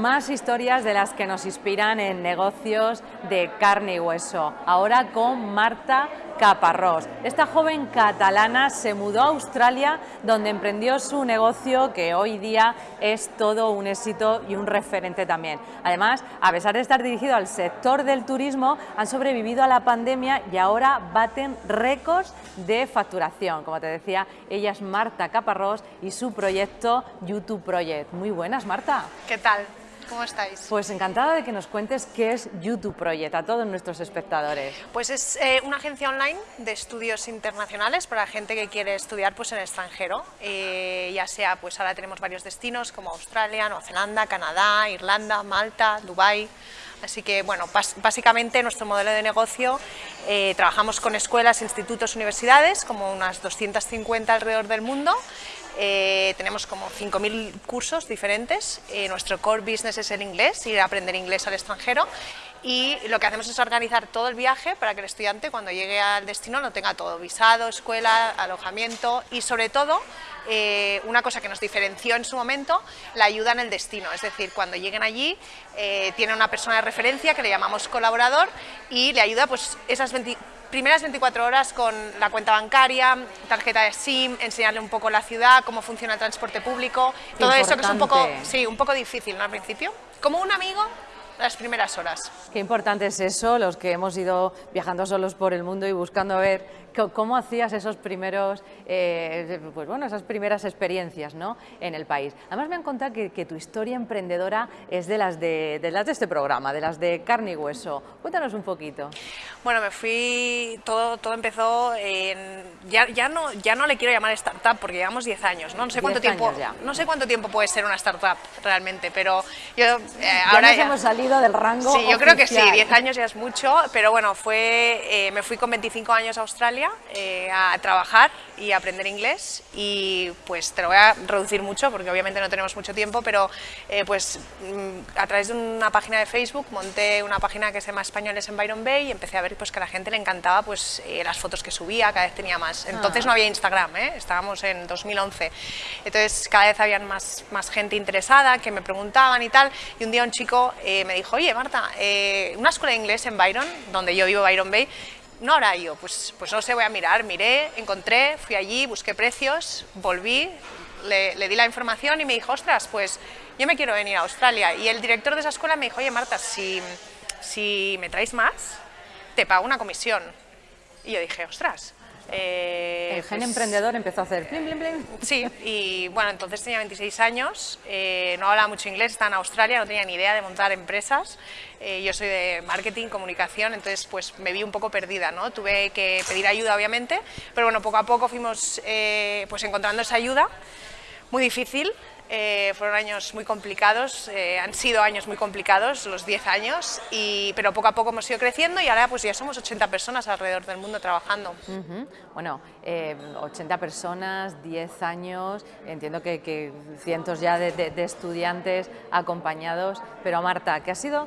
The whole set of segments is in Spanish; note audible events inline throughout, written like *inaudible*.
más historias de las que nos inspiran en negocios de carne y hueso. Ahora con Marta Caparrós. Esta joven catalana se mudó a Australia donde emprendió su negocio que hoy día es todo un éxito y un referente también. Además, a pesar de estar dirigido al sector del turismo, han sobrevivido a la pandemia y ahora baten récords de facturación. Como te decía, ella es Marta Caparrós y su proyecto YouTube Project. Muy buenas, Marta. ¿Qué tal? ¿Cómo estáis? Pues encantada de que nos cuentes qué es YouTube Project a todos nuestros espectadores. Pues es eh, una agencia online de estudios internacionales para gente que quiere estudiar pues, en el extranjero, eh, ya sea, pues ahora tenemos varios destinos como Australia, Nueva Zelanda, Canadá, Irlanda, Malta, Dubai. Así que, bueno, básicamente nuestro modelo de negocio, eh, trabajamos con escuelas, institutos, universidades, como unas 250 alrededor del mundo, eh, tenemos como 5.000 cursos diferentes, eh, nuestro core business es el inglés, ir a aprender inglés al extranjero. Y lo que hacemos es organizar todo el viaje para que el estudiante cuando llegue al destino lo tenga todo, visado, escuela, alojamiento y sobre todo eh, una cosa que nos diferenció en su momento, la ayuda en el destino, es decir, cuando lleguen allí tiene una persona de referencia que le llamamos colaborador y le ayuda pues esas 20 primeras 24 horas con la cuenta bancaria, tarjeta de SIM, enseñarle un poco la ciudad, cómo funciona el transporte público, todo eso que es un poco, sí, un poco difícil ¿no? al principio. Como un amigo las primeras horas. Qué importante es eso, los que hemos ido viajando solos por el mundo y buscando ver cómo hacías esos primeros, eh, pues bueno, esas primeras experiencias ¿no? en el país. Además me han contado que, tu historia emprendedora es de las de, las de este programa, de las de carne y hueso. Cuéntanos un poquito. Bueno, me fui, todo, todo empezó en, ya, ya, no, ya no le quiero llamar startup porque llevamos 10 años, ¿no? No sé cuánto tiempo, ya. no sé cuánto tiempo puede ser una startup realmente, pero yo eh, ahora ya hemos salido del rango Sí, yo creo que sí, 10 años ya es mucho, pero bueno, fue, eh, me fui con 25 años a Australia eh, a trabajar y a aprender inglés y pues te lo voy a reducir mucho porque obviamente no tenemos mucho tiempo, pero eh, pues mm, a través de una página de Facebook monté una página que se llama Españoles en Byron Bay y empecé a ver pues que a la gente le encantaba pues las fotos que subía, cada vez tenía más. Entonces ah. no había Instagram, estábamos en 2011, entonces cada vez había más, más gente interesada que me preguntaban y tal y un día un chico me dijo, oye Marta, eh, una escuela de inglés en Byron, donde yo vivo, Byron Bay, no ahora yo, pues, pues no sé, voy a mirar, miré, encontré, fui allí, busqué precios, volví, le, di la información y me dijo, ostras, pues yo me quiero venir a Australia. Y el director de esa escuela me dijo, oye Marta, si, si me traes más, te pago una comisión. Y yo dije, ostras, eh, el gen pues, emprendedor empezó a hacer plim, plim, plim. Sí, y bueno, entonces tenía 26 años, eh, no hablaba mucho inglés, estaba en Australia, no tenía ni idea de montar empresas. Eh, yo soy de marketing, comunicación, entonces pues me vi un poco perdida, ¿no? Tuve que pedir ayuda, obviamente, pero bueno, poco a poco fuimos pues encontrando esa ayuda, muy difícil, eh, fueron años muy complicados, eh, han sido años muy complicados, los 10 años, y, pero poco a poco hemos ido creciendo y ahora pues ya somos 80 personas alrededor del mundo trabajando. Bueno, 80 eh, personas, 10 años, entiendo que, cientos ya de, estudiantes acompañados, pero Marta, ¿qué ha sido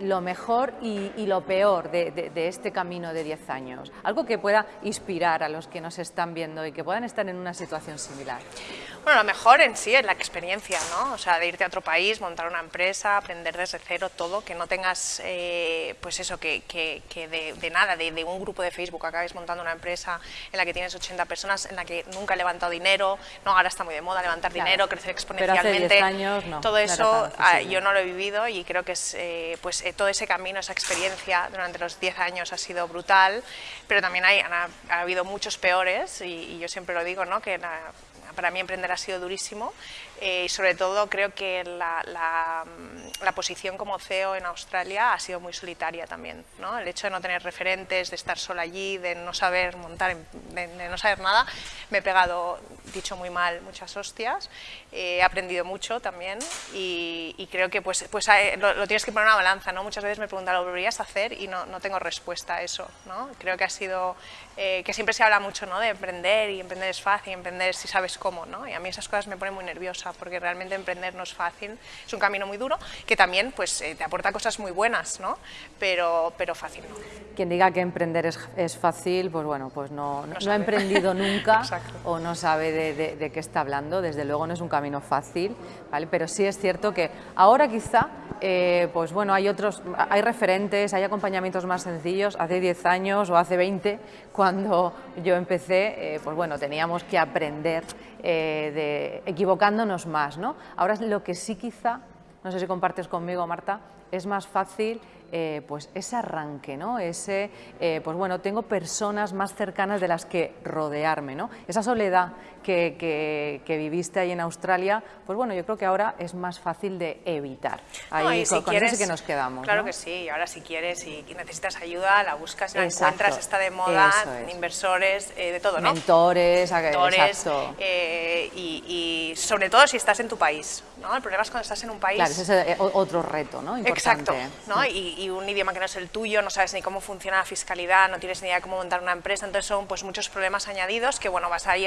lo mejor y, lo peor de, este camino de 10 años? Algo que pueda inspirar a los que nos están viendo y que puedan estar en una situación similar. Bueno, lo mejor en sí es la experiencia, ¿no? O sea, de irte a otro país, montar una empresa, aprender desde cero todo, que no tengas, eh, pues eso, que, que, que de, nada, de, un grupo de Facebook acabes montando una empresa en la que tienes 80 personas, en la que nunca he levantado dinero, no, ahora está muy de moda levantar dinero, crecer exponencialmente. Pero hace 10 años no. Todo eso ah, yo no lo he vivido y creo que es, eh, pues eh, todo ese camino, esa experiencia durante los 10 años ha sido brutal, pero también hay, ha, habido muchos peores y, yo siempre lo digo, ¿no? Que para mí emprender ha sido durísimo eh, y sobre todo creo que la, la, posición como CEO en Australia ha sido muy solitaria también. ¿no? El hecho de no tener referentes, de estar sola allí, de no saber montar, de, no saber nada, me he pegado, dicho muy mal, muchas hostias, eh, he aprendido mucho también y, creo que pues, pues eh, lo, tienes que poner en una balanza. ¿no? Muchas veces me preguntan, ¿lo volverías a hacer? Y no, no tengo respuesta a eso. ¿no? Creo que ha sido, que siempre se habla mucho ¿no? de emprender y emprender es fácil, emprender si sabes cómo, ¿no? y a mí esas cosas me ponen muy nerviosa. Porque realmente emprender no es fácil, es un camino muy duro, que también pues, eh, te aporta cosas muy buenas, ¿no? pero, pero fácil no. Quien diga que emprender es, es fácil, pues bueno, pues no, no, ha emprendido *laughs* nunca o no sabe de, de, qué está hablando, desde luego no es un camino fácil, ¿vale? pero sí es cierto que ahora quizá eh, pues bueno, hay otros, hay referentes, hay acompañamientos más sencillos. Hace 10 años o hace 20, cuando yo empecé, eh, pues bueno, teníamos que aprender eh, de, equivocándonos más, ¿no? Ahora lo que sí quizá, no sé si compartes conmigo, Marta, es más fácil eh, pues ese arranque, ¿no? ese, eh, pues bueno, tengo personas más cercanas de las que rodearme, ¿no? esa soledad que, que, viviste ahí en Australia, pues bueno, yo creo que ahora es más fácil de evitar. Ahí con, quieres, eso que nos quedamos. Claro que sí, ahora si quieres y necesitas ayuda, la buscas, la encuentras, está de moda, inversores, eh, de todo, ¿no? Mentores, Mentores y, y, sobre todo si estás en tu país, ¿no? El problema es cuando estás en un país... Claro, ese es otro reto, ¿no? Exacto, ¿no? Y, y, un idioma que no es el tuyo, no sabes ni cómo funciona la fiscalidad, no tienes ni idea de cómo montar una empresa, entonces son pues muchos problemas añadidos que bueno, vas ahí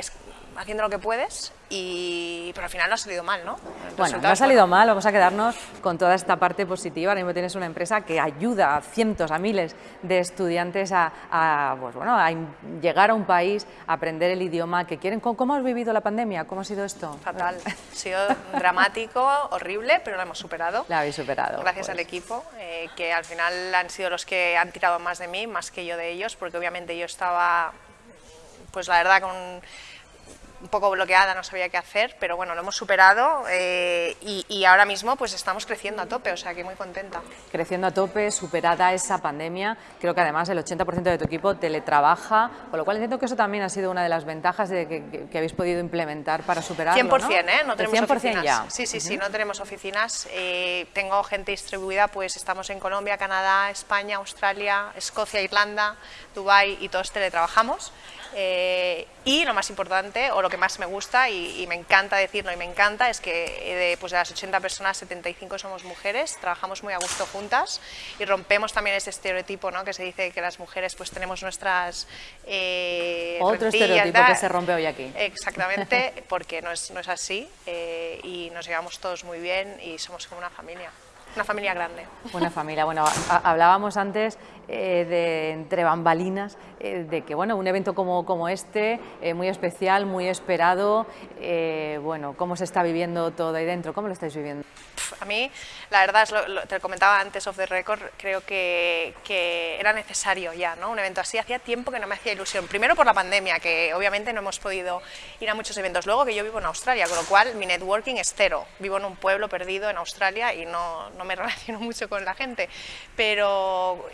haciendo lo que puedes, y, pero al final no ha salido mal, ¿no? bueno, no ha salido mal, vamos a quedarnos con toda esta parte positiva. Ahora mismo tienes una empresa que ayuda a cientos, a miles de estudiantes a, pues bueno, a llegar a un país, a aprender el idioma que quieren. ¿Cómo, has vivido la pandemia? ¿Cómo ha sido esto? Fatal. Ha sido dramático, horrible, pero lo hemos superado. La habéis superado. Gracias pues. al equipo, eh, que al final han sido los que han tirado más de mí, más que yo de ellos, porque obviamente yo estaba, pues la verdad, con un poco bloqueada, no sabía qué hacer, pero bueno, lo hemos superado eh, y, ahora mismo pues estamos creciendo a tope, o sea que muy contenta. Creciendo a tope, superada esa pandemia, creo que además el 80% de tu equipo teletrabaja, con lo cual entiendo que eso también ha sido una de las ventajas de que, habéis podido implementar para superarlo, 100%, ¿no? ¿eh? No tenemos 100% oficinas. ya. Sí, sí, sí, no tenemos oficinas. Eh, tengo gente distribuida, pues estamos en Colombia, Canadá, España, Australia, Escocia, Irlanda, Dubái y todos teletrabajamos. Eh, y lo más importante, o lo que más me gusta y, me encanta decirlo y me encanta, es que de, pues de las 80 personas, 75 somos mujeres, trabajamos muy a gusto juntas y rompemos también ese estereotipo ¿no? que se dice que las mujeres pues tenemos nuestras... Eh, Otro estereotipo que se rompe hoy aquí. Exactamente, *laughs* porque no es, no es así eh, y nos llevamos todos muy bien y somos como una familia. Una familia grande. Una familia. Bueno, hablábamos antes eh, de entre bambalinas eh, de que bueno, un evento como, como este, eh, muy especial, muy esperado, bueno, ¿cómo se está viviendo todo ahí dentro? ¿Cómo lo estáis viviendo? A mí, la verdad, es lo, te lo comentaba antes of the record, creo que, que, era necesario ya, ¿no? Un evento así, hacía tiempo que no me hacía ilusión. Primero por la pandemia, que obviamente no hemos podido ir a muchos eventos. Luego que yo vivo en Australia, con lo cual mi networking es cero. Vivo en un pueblo perdido en Australia y no, no me relaciono mucho con la gente. Pero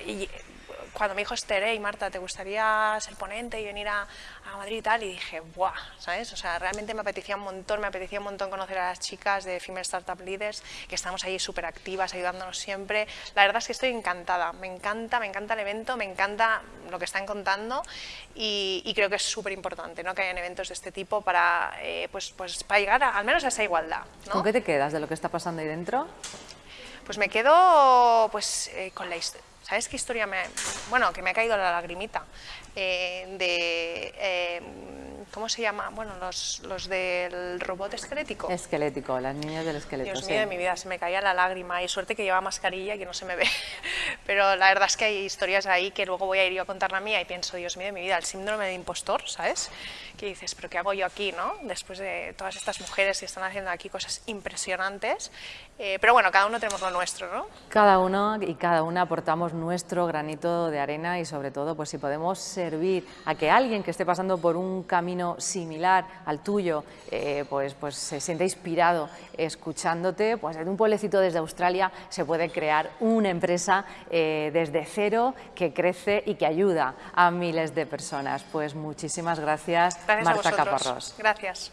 cuando me dijo Esther, y Marta, ¿te gustaría ser ponente y venir a, a, Madrid y tal? Y dije, ¡buah! ¿Sabes? O sea, realmente me apetecía un montón, me apetecía un montón conocer a las chicas de Female Startup Leaders, que estamos ahí súper activas, ayudándonos siempre. La verdad es que estoy encantada, me encanta, me encanta el evento, me encanta lo que están contando y, creo que es súper importante ¿no? que hayan eventos de este tipo para, eh, pues, pues, para llegar al menos a esa igualdad. ¿no? ¿Con qué te quedas de lo que está pasando ahí dentro? Pues me quedo pues, eh, con la historia ¿Sabes qué historia me... Bueno, que me ha caído la lagrimita. Eh, de... Eh, ¿Cómo se llama? Bueno, los, los, del robot esquelético. Esquelético, las niñas del esqueleto, Dios mío de mi vida, se me caía la lágrima y suerte que lleva mascarilla y que no se me ve. Pero la verdad es que hay historias ahí que luego voy a ir yo a contar la mía y pienso, Dios mío de mi vida, el síndrome de impostor, ¿sabes? Que dices, pero ¿qué hago yo aquí, no? Después de todas estas mujeres que están haciendo aquí cosas impresionantes. Eh, pero bueno, cada uno tenemos lo nuestro, ¿no? Cada uno y cada una aportamos nuestro granito de arena y sobre todo, pues si podemos servir a que alguien que esté pasando por un camino similar al tuyo, eh, pues, pues se siente inspirado escuchándote, pues en un pueblecito desde Australia se puede crear una empresa eh, desde cero que crece y que ayuda a miles de personas. Pues muchísimas gracias Marta Caparrós. Gracias.